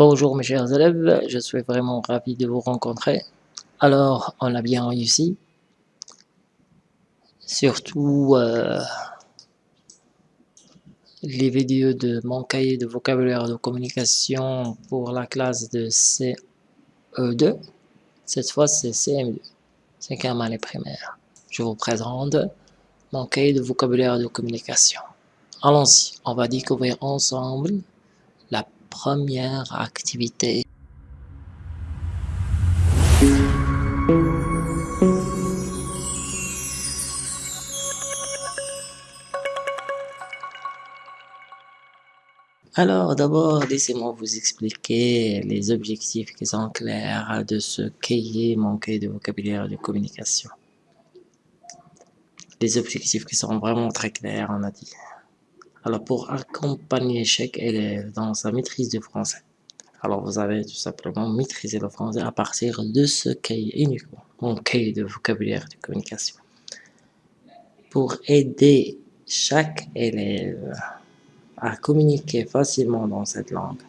Bonjour mes chers élèves, je suis vraiment ravi de vous rencontrer. Alors, on a bien réussi. Surtout euh, les vidéos de mon cahier de vocabulaire de communication pour la classe de CE2. Cette fois, c'est CM2, cinquième année primaire. Je vous présente mon cahier de vocabulaire de communication. Allons-y, on va découvrir ensemble première activité. Alors d'abord, laissez-moi vous expliquer les objectifs qui sont clairs de ce cahier, cahier de vocabulaire de communication. Les objectifs qui sont vraiment très clairs, on a dit. Alors, pour accompagner chaque élève dans sa maîtrise du français, alors vous avez tout simplement maîtrisé le français à partir de ce cahier uniquement, mon cahier de vocabulaire de communication. Pour aider chaque élève à communiquer facilement dans cette langue,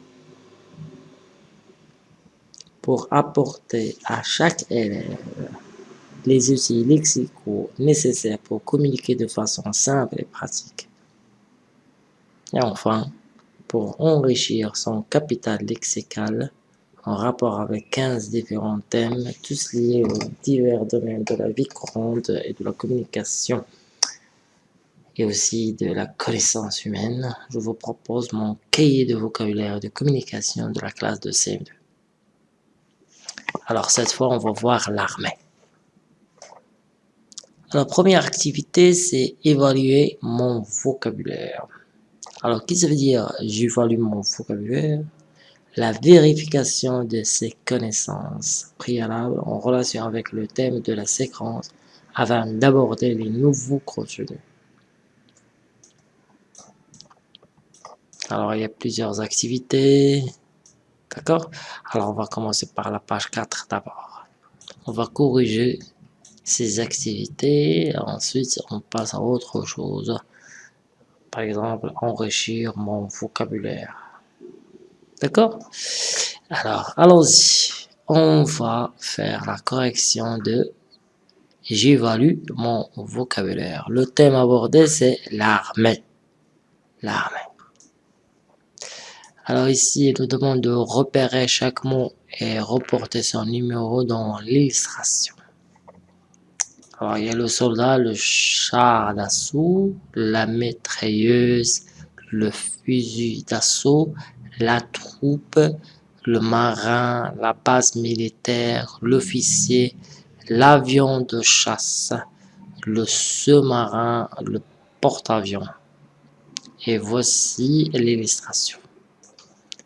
pour apporter à chaque élève les outils lexicaux nécessaires pour communiquer de façon simple et pratique, et enfin, pour enrichir son capital lexical en rapport avec 15 différents thèmes, tous liés aux divers domaines de la vie courante et de la communication et aussi de la connaissance humaine, je vous propose mon cahier de vocabulaire de communication de la classe de CM2. Alors cette fois, on va voir l'armée. La première activité, c'est évaluer mon vocabulaire. Alors, qu'est-ce que ça veut dire? J'évalue mon vocabulaire La vérification de ses connaissances préalables en relation avec le thème de la séquence avant d'aborder les nouveaux contenus. Alors, il y a plusieurs activités. D'accord? Alors, on va commencer par la page 4 d'abord. On va corriger ces activités. Ensuite, on passe à autre chose par exemple, enrichir mon vocabulaire. D'accord? Alors, allons-y. On va faire la correction de j'évalue mon vocabulaire. Le thème abordé, c'est l'armée. L'armée. Alors ici, il nous demande de repérer chaque mot et reporter son numéro dans l'illustration. Alors, il y a le soldat, le char d'assaut, la maîtreuse, le fusil d'assaut, la troupe, le marin, la base militaire, l'officier, l'avion de chasse, le sous-marin, le porte-avions. Et voici l'illustration.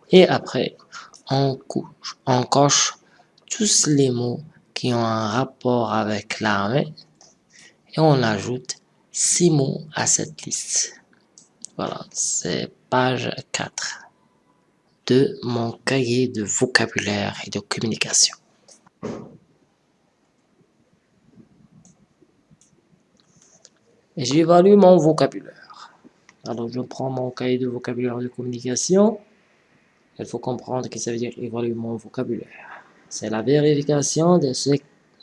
Et après, on, on coche tous les mots qui ont un rapport avec l'armée et on ajoute six mots à cette liste. Voilà, c'est page 4 de mon cahier de vocabulaire et de communication. J'évalue mon vocabulaire. Alors, je prends mon cahier de vocabulaire de communication. Il faut comprendre que ça veut dire évaluer mon vocabulaire. C'est la vérification de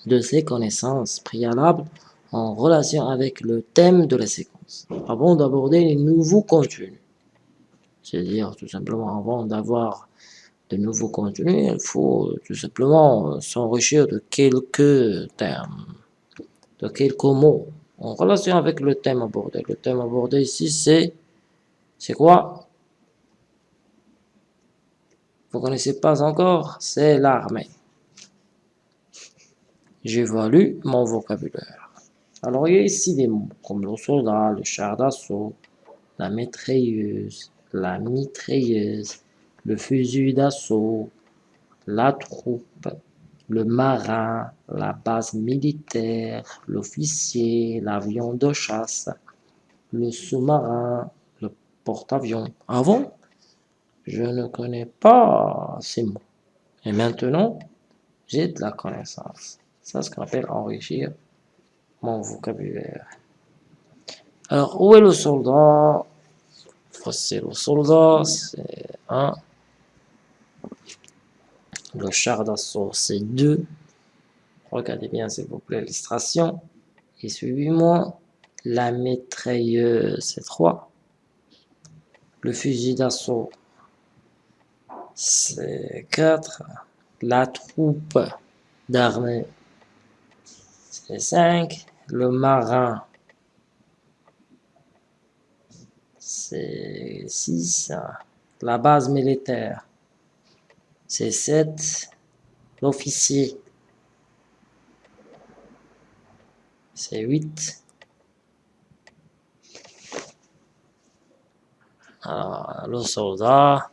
de connaissances. Préalables en relation avec le thème de la séquence, avant d'aborder les nouveaux contenus? C'est-à-dire, tout simplement, avant d'avoir de nouveaux contenus, il faut tout simplement s'enrichir de quelques termes, de quelques mots, en relation avec le thème abordé. Le thème abordé ici, c'est... C'est quoi? Vous connaissez pas encore? C'est l'armée j'évalue mon vocabulaire. Alors, il y a ici des mots comme le soldat, le char d'assaut, la maîtreuse, la mitrailleuse, le fusil d'assaut, la troupe, le marin, la base militaire, l'officier, l'avion de chasse, le sous-marin, le porte-avions. Avant, je ne connais pas ces mots. Et maintenant, j'ai de la connaissance. C'est ce qu'on appelle enrichir mon vocabulaire. Alors, où est le soldat? Voici le soldat, c'est un Le char d'assaut, c'est 2. Regardez bien, s'il vous plaît, l'illustration. Et suivez-moi. La mitrailleuse, c'est 3. Le fusil d'assaut, c'est 4. La troupe d'armée, c'est 5. Le marin, c'est 6. La base militaire, c'est 7. L'officier, c'est 8. Alors, le soldat,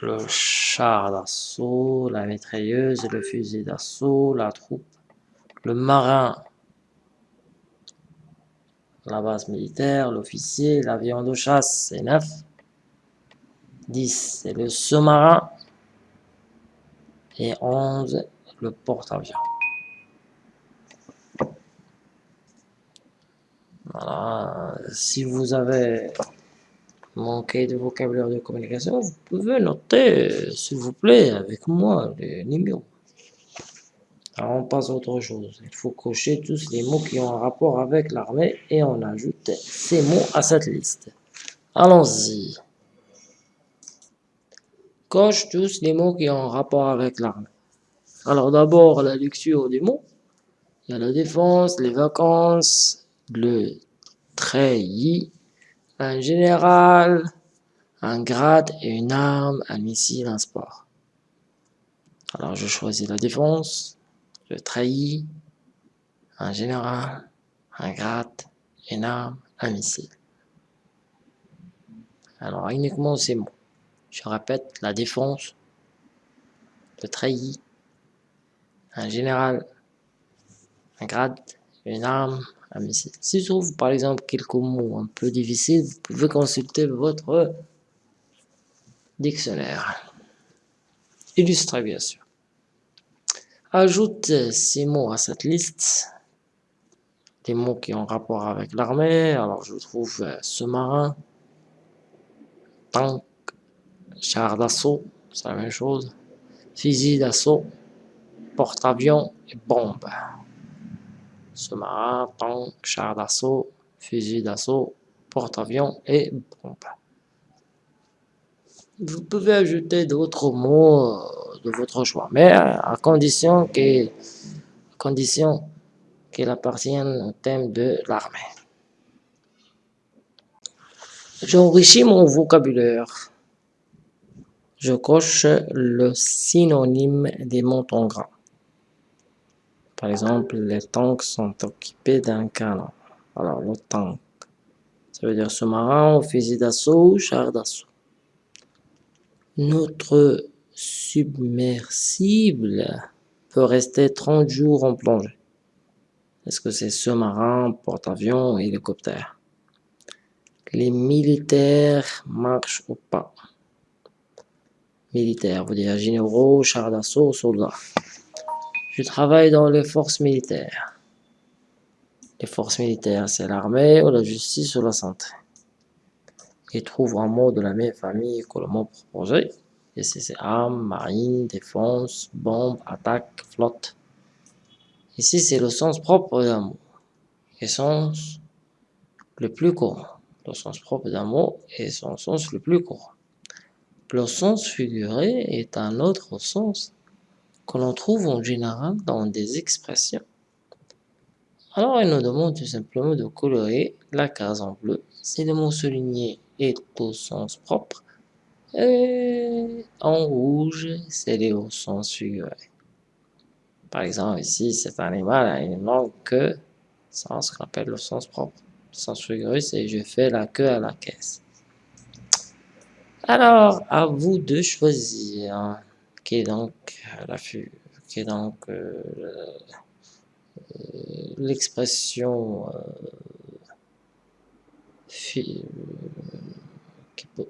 le char d'assaut, la mitrailleuse, le fusil d'assaut, la troupe, le marin, la base militaire, l'officier, l'avion de chasse, c'est 9. 10, c'est le sous-marin. Et 11, le porte-avions. Voilà, si vous avez manqué de vocabulaire de communication, vous pouvez noter, s'il vous plaît, avec moi, les numéros. Alors on passe à autre chose. Il faut cocher tous les mots qui ont un rapport avec l'armée et on ajoute ces mots à cette liste. Allons-y. Coche tous les mots qui ont un rapport avec l'armée. Alors d'abord la lecture des mots. Il y a la défense, les vacances, le treillis, un général, un grade et une arme, un missile, un sport. Alors je choisis la défense le trahi, un général, un grade, une arme, un missile. Alors uniquement ces mots. Je répète, la défense, le trahi, un général, un grade, une arme, un missile. Si je trouve par exemple quelques mots un peu difficiles, vous pouvez consulter votre dictionnaire. Illustré bien sûr. Ajoute ces mots à cette liste. Des mots qui ont rapport avec l'armée. Alors je trouve euh, sous-marin, tank, char d'assaut, c'est la même chose. Fusil d'assaut, porte-avions et bombe. Sous-marin, tank, char d'assaut, fusil d'assaut, porte-avions et bombe. Vous pouvez ajouter d'autres mots euh, de votre choix, mais à condition que condition qu'elle appartienne au thème de l'armée. J'enrichis mon vocabulaire. Je coche le synonyme des montants grands. Par exemple, les tanks sont équipés d'un canon. Alors, le tank, ça veut dire sous-marin, fusil d'assaut, char d'assaut. Notre submersible peut rester 30 jours en plongée. Est-ce que c'est sous-marin, porte-avions, hélicoptère? Les militaires marchent au pas. Militaires, vous dire généraux, chars d'assaut, soldats. Je travaille dans les forces militaires. Les forces militaires, c'est l'armée ou la justice ou la santé. Et trouve un mot de la même famille que le mot proposé. Ici, c'est armes, marine, défense, bombe, attaque, flotte. Ici, c'est le sens propre d'un mot. Et sens le plus courant. Le sens propre d'un mot est son sens le plus courant. Le sens figuré est un autre sens que l'on trouve en général dans des expressions. Alors, il nous demande tout simplement de colorer la case en bleu si le mot souligné est au sens propre et en rouge, c'est au sens figuré. Par exemple, ici, cet animal a une longue queue, sans ce qu'on appelle le sens propre. Le sens figuré, c'est je fais la queue à la caisse. Alors, à vous de choisir qui est donc la qui est donc euh, l'expression euh, qui peut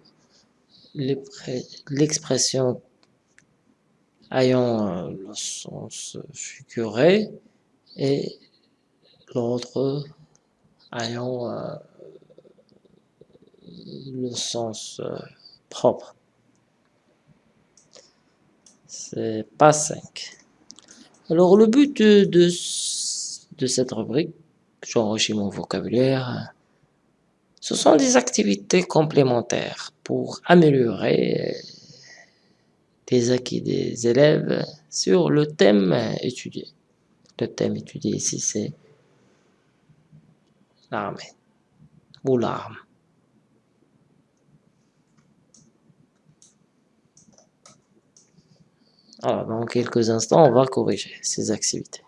l'expression ayant euh, le sens figuré et l'autre ayant euh, le sens euh, propre. C'est pas 5. Alors, le but de, de, cette rubrique, j'enrichis mon vocabulaire, ce sont des activités complémentaires pour améliorer les acquis des élèves sur le thème étudié. Le thème étudié ici, c'est l'armée ou l'arme. Alors, dans quelques instants, on va corriger ces activités.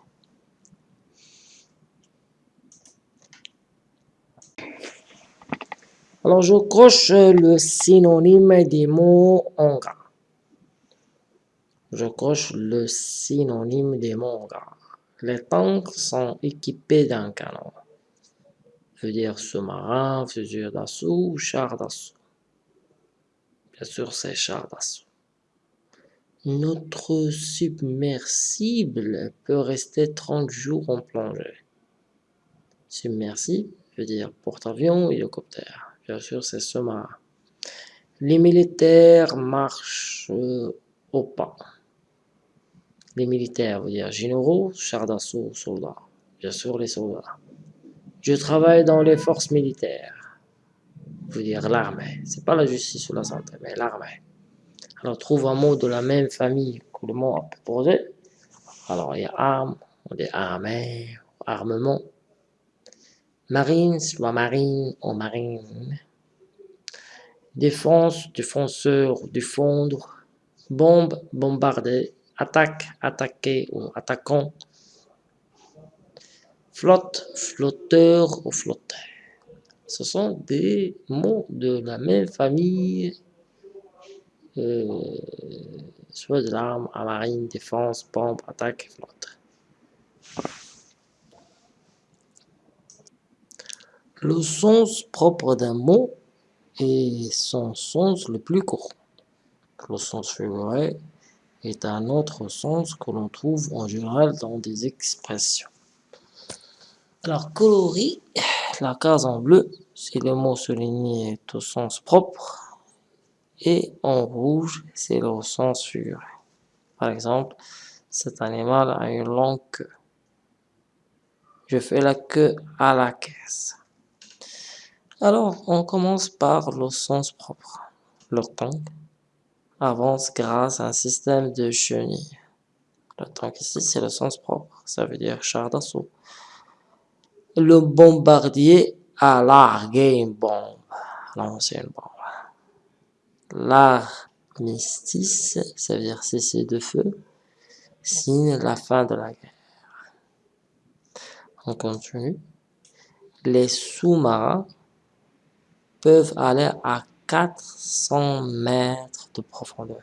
Alors, je coche le synonyme des mots en. Je coche le synonyme des mots en. Les tanks sont équipés d'un canon. Veut dire sous-marin, fusil d'assaut, char d'assaut. Bien sûr, c'est char d'assaut. Notre submersible peut rester 30 jours en plongée. Submersible veut dire porte-avions, hélicoptère. Bien sûr, c'est sous-marin. Les militaires marchent au pas. Les militaires veut dire généraux, chars d'assaut, soldats. Bien sûr, les soldats. Je travaille dans les forces militaires. Veut dire l'armée. C'est pas la justice ou la santé, mais l'armée. Alors, trouve un mot de la même famille que le mot proposé. Alors, il y a arme, on dit armée, armement. Marine, soit marine ou marine. Défense, défenseur, défendre. Bombe, bombarder. Attaque, attaquer ou attaquant. Flotte, flotteur ou flotteur. Ce sont des mots de la même famille euh, soit de l'arme à marine, défense, pompe, attaque, flotte. Le sens propre d'un mot est son sens le plus court. Le sens figuré est un autre sens que l'on trouve en général dans des expressions. Alors, coloris, la case en bleu, si le mot souligné au sens propre, et en rouge, c'est le sens figuré. Par exemple, cet animal a une longue queue. Je fais la queue à la caisse. Alors, on commence par le sens propre. Le tank avance grâce à un système de chenilles. Le tank ici, c'est le sens propre. Ça veut dire char d'assaut. Le bombardier a largué une bombe. c'est une bombe. L'armistice, ça veut dire cesser de feu, signe la fin de la guerre. On continue. Les sous-marins peuvent aller à 400 mètres de profondeur.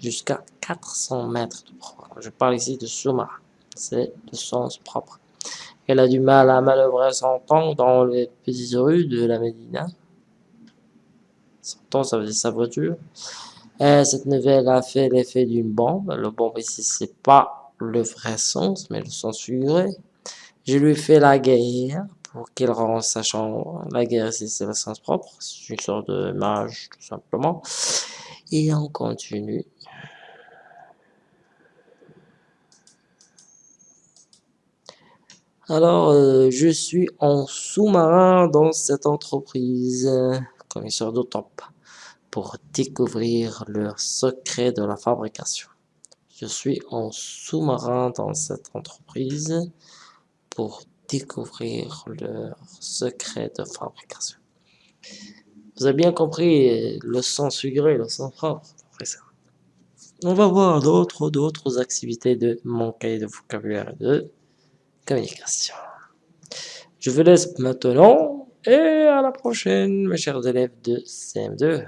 Jusqu'à 400 mètres de profondeur. Je parle ici de sous-marin. C'est le sens propre. Elle a du mal à manœuvrer son tank dans les petites rues de la Médina temps, ça veut dire sa voiture. Et cette nouvelle a fait l'effet d'une bombe. Le bombe ici, c'est pas le vrai sens, mais le sens figuré. Je lui fais la guerre pour qu'il rentre sa chambre. La guerre c'est le sens propre. C'est une sorte de mage, tout simplement. Et on continue. Alors, euh, je suis en sous-marin dans cette entreprise, commissaire de pour découvrir le secret de la fabrication. Je suis en sous-marin dans cette entreprise pour découvrir le secret de fabrication. Vous avez bien compris le sens figuré, le sens propre. On va voir d'autres d'autres activités de mon cahier de vocabulaire de communication. Je vous laisse maintenant et à la prochaine mes chers élèves de CM2.